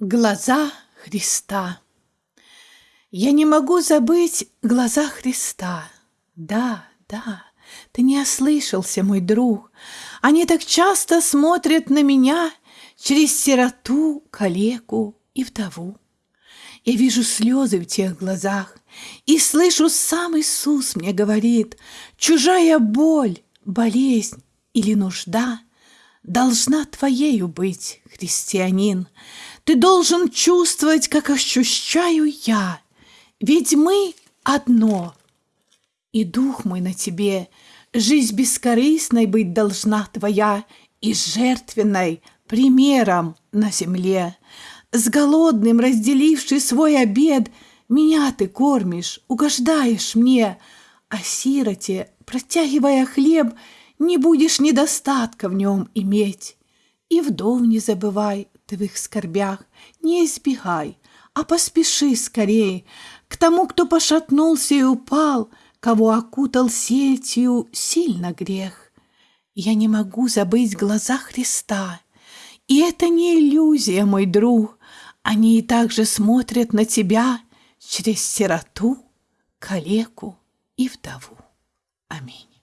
Глаза Христа Я не могу забыть глаза Христа. Да, да, ты не ослышался, мой друг. Они так часто смотрят на меня Через сироту, калеку и вдову. Я вижу слезы в тех глазах И слышу, сам Иисус мне говорит, Чужая боль, болезнь или нужда Должна твоею быть, христианин, ты должен чувствовать, как ощущаю я, ведь мы одно. И дух мой на тебе, жизнь бескорыстной быть должна твоя и жертвенной примером на земле. С голодным, разделивший свой обед, меня ты кормишь, угождаешь мне, а сироте, протягивая хлеб, не будешь недостатка в нем иметь. И вдов не забывай, в их скорбях, не избегай, а поспеши скорей к тому, кто пошатнулся и упал, кого окутал сетью сильно грех. Я не могу забыть глаза Христа, и это не иллюзия, мой друг, они и также смотрят на тебя через сироту, калеку и вдову. Аминь.